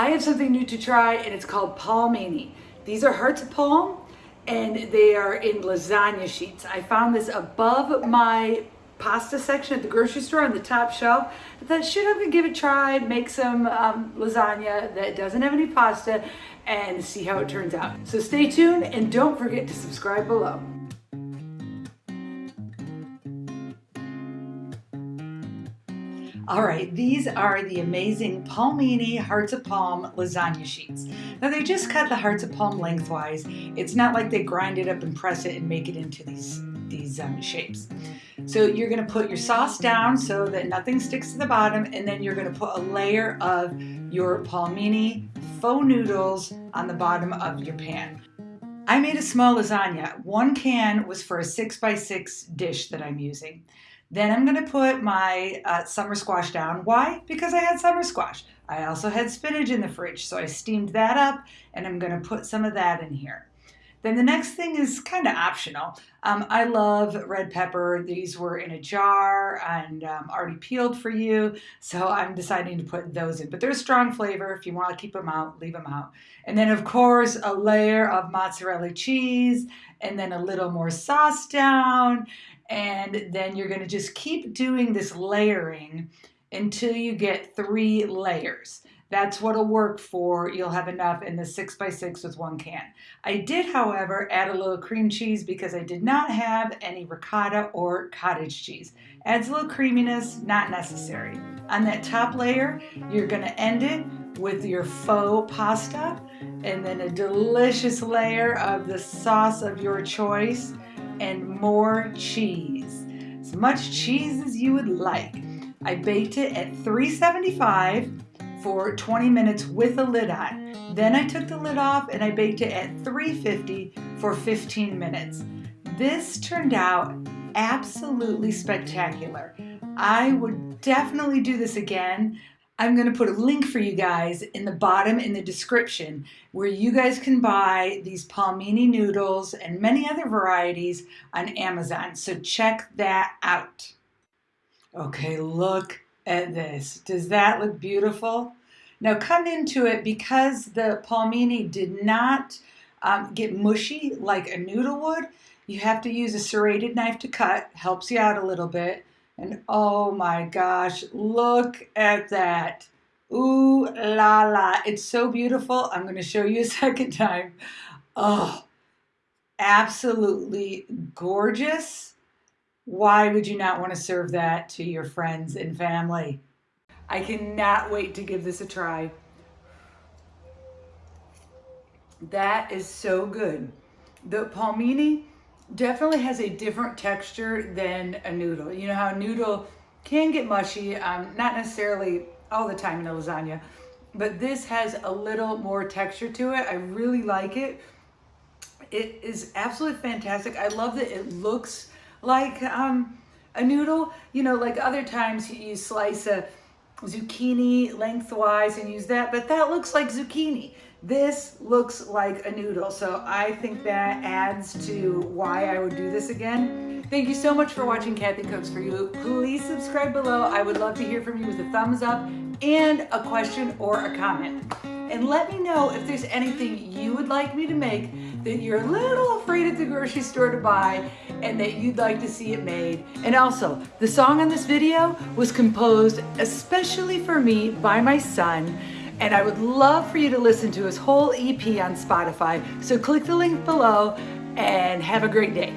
I have something new to try and it's called palmini. These are hearts of palm and they are in lasagna sheets. I found this above my pasta section at the grocery store on the top shelf. I thought, should gonna give it a try, make some um, lasagna that doesn't have any pasta and see how it turns out. So stay tuned and don't forget to subscribe below. All right, these are the amazing Palmini Hearts of Palm lasagna sheets. Now they just cut the Hearts of Palm lengthwise. It's not like they grind it up and press it and make it into these, these um, shapes. So you're gonna put your sauce down so that nothing sticks to the bottom and then you're gonna put a layer of your Palmini faux noodles on the bottom of your pan. I made a small lasagna. One can was for a six by six dish that I'm using. Then I'm gonna put my uh, summer squash down. Why? Because I had summer squash. I also had spinach in the fridge, so I steamed that up and I'm gonna put some of that in here. Then the next thing is kind of optional. Um, I love red pepper. These were in a jar and um, already peeled for you. So I'm deciding to put those in. But they're a strong flavor. If you want to keep them out, leave them out. And then of course, a layer of mozzarella cheese and then a little more sauce down. And then you're going to just keep doing this layering until you get three layers. That's what'll work for, you'll have enough in the six by six with one can. I did, however, add a little cream cheese because I did not have any ricotta or cottage cheese. Adds a little creaminess, not necessary. On that top layer, you're gonna end it with your faux pasta and then a delicious layer of the sauce of your choice and more cheese. As much cheese as you would like. I baked it at 375 for 20 minutes with a lid on. Then I took the lid off and I baked it at 350 for 15 minutes. This turned out absolutely spectacular. I would definitely do this again. I'm going to put a link for you guys in the bottom in the description where you guys can buy these palmini noodles and many other varieties on Amazon. So check that out. Okay, look at this. Does that look beautiful? Now come into it because the palmini did not um, get mushy like a noodle would. You have to use a serrated knife to cut. Helps you out a little bit. And oh my gosh, look at that. Ooh la la. It's so beautiful. I'm going to show you a second time. Oh, absolutely gorgeous. Why would you not want to serve that to your friends and family? I cannot wait to give this a try. That is so good. The palmini definitely has a different texture than a noodle. You know how a noodle can get mushy, um, not necessarily all the time in a lasagna, but this has a little more texture to it. I really like it. It is absolutely fantastic. I love that it looks like um, a noodle. You know, like other times you slice a zucchini lengthwise and use that, but that looks like zucchini. This looks like a noodle, so I think that adds to why I would do this again. Thank you so much for watching Kathy Cooks For You. Please subscribe below. I would love to hear from you with a thumbs up and a question or a comment. And let me know if there's anything you would like me to make that you're a little afraid at the grocery store to buy and that you'd like to see it made. And also, the song on this video was composed especially for me by my son and I would love for you to listen to his whole EP on Spotify. So click the link below and have a great day.